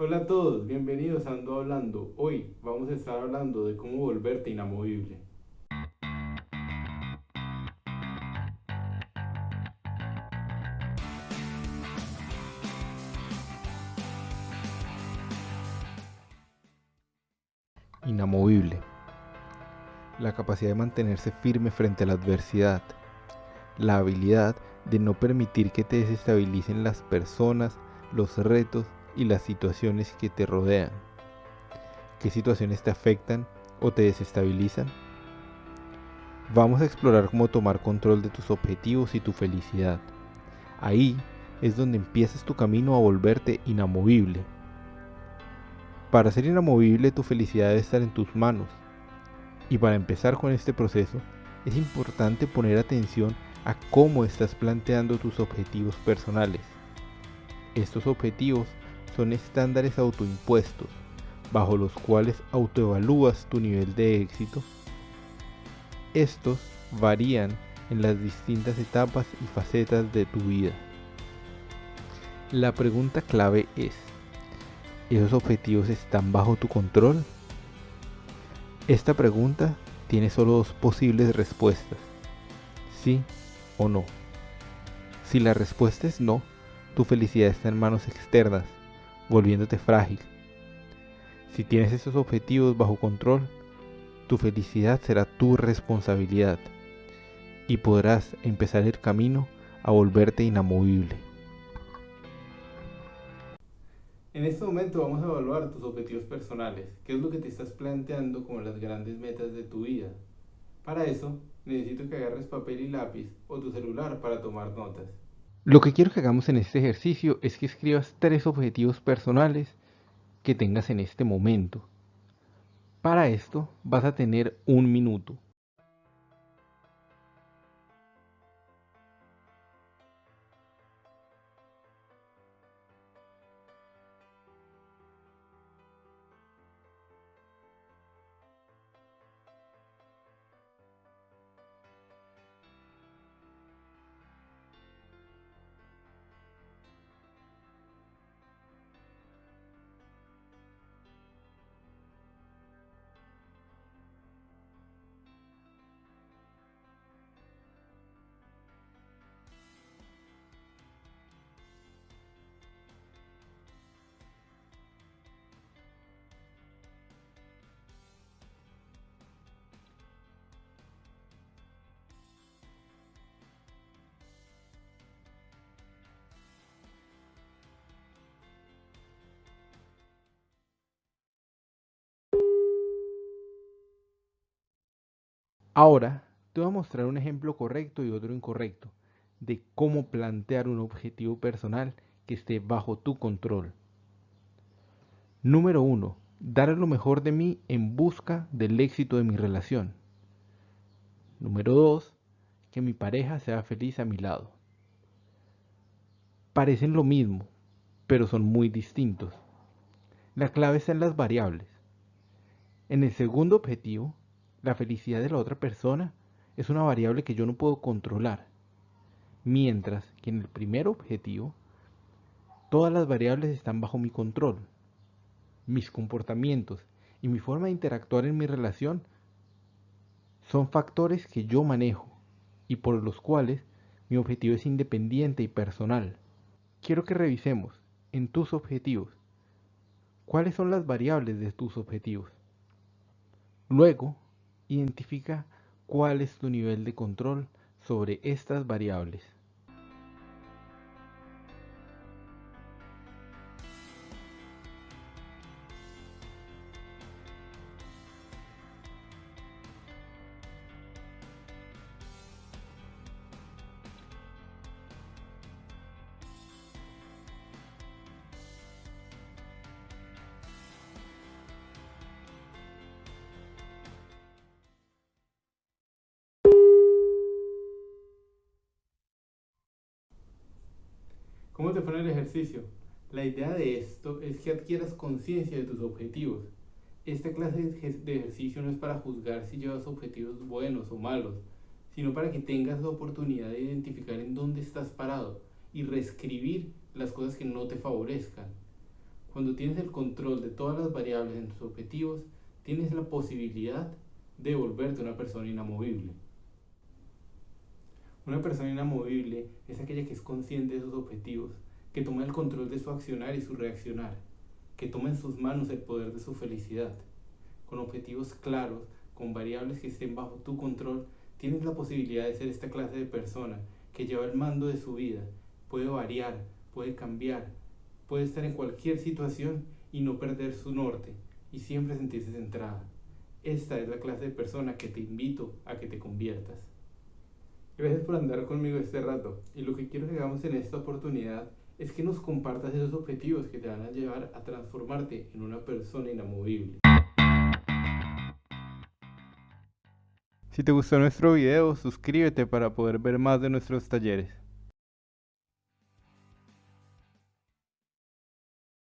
Hola a todos, bienvenidos a Ando Hablando. Hoy vamos a estar hablando de cómo volverte inamovible. Inamovible. La capacidad de mantenerse firme frente a la adversidad. La habilidad de no permitir que te desestabilicen las personas, los retos y las situaciones que te rodean. ¿Qué situaciones te afectan o te desestabilizan? Vamos a explorar cómo tomar control de tus objetivos y tu felicidad. Ahí es donde empiezas tu camino a volverte inamovible. Para ser inamovible tu felicidad debe estar en tus manos. Y para empezar con este proceso, es importante poner atención a cómo estás planteando tus objetivos personales. Estos objetivos son estándares autoimpuestos, bajo los cuales autoevalúas tu nivel de éxito. Estos varían en las distintas etapas y facetas de tu vida. La pregunta clave es, ¿esos objetivos están bajo tu control? Esta pregunta tiene solo dos posibles respuestas, sí o no. Si la respuesta es no, tu felicidad está en manos externas, volviéndote frágil. Si tienes esos objetivos bajo control, tu felicidad será tu responsabilidad y podrás empezar el camino a volverte inamovible. En este momento vamos a evaluar tus objetivos personales, qué es lo que te estás planteando como las grandes metas de tu vida. Para eso, necesito que agarres papel y lápiz o tu celular para tomar notas. Lo que quiero que hagamos en este ejercicio es que escribas tres objetivos personales que tengas en este momento. Para esto vas a tener un minuto. Ahora te voy a mostrar un ejemplo correcto y otro incorrecto de cómo plantear un objetivo personal que esté bajo tu control. Número 1. Dar lo mejor de mí en busca del éxito de mi relación. Número 2. Que mi pareja sea feliz a mi lado. Parecen lo mismo, pero son muy distintos. La clave está en las variables. En el segundo objetivo, la felicidad de la otra persona es una variable que yo no puedo controlar. Mientras que en el primer objetivo, todas las variables están bajo mi control. Mis comportamientos y mi forma de interactuar en mi relación son factores que yo manejo y por los cuales mi objetivo es independiente y personal. Quiero que revisemos en tus objetivos cuáles son las variables de tus objetivos. Luego, Identifica cuál es tu nivel de control sobre estas variables. ¿Cómo te fue el ejercicio? La idea de esto es que adquieras conciencia de tus objetivos. Esta clase de ejercicio no es para juzgar si llevas objetivos buenos o malos, sino para que tengas la oportunidad de identificar en dónde estás parado y reescribir las cosas que no te favorezcan. Cuando tienes el control de todas las variables en tus objetivos, tienes la posibilidad de volverte una persona inamovible. Una persona inamovible es aquella que es consciente de sus objetivos, que toma el control de su accionar y su reaccionar, que toma en sus manos el poder de su felicidad. Con objetivos claros, con variables que estén bajo tu control, tienes la posibilidad de ser esta clase de persona que lleva el mando de su vida, puede variar, puede cambiar, puede estar en cualquier situación y no perder su norte y siempre sentirse centrada. Esta es la clase de persona que te invito a que te conviertas. Gracias por andar conmigo este rato y lo que quiero que hagamos en esta oportunidad es que nos compartas esos objetivos que te van a llevar a transformarte en una persona inamovible. Si te gustó nuestro video, suscríbete para poder ver más de nuestros talleres.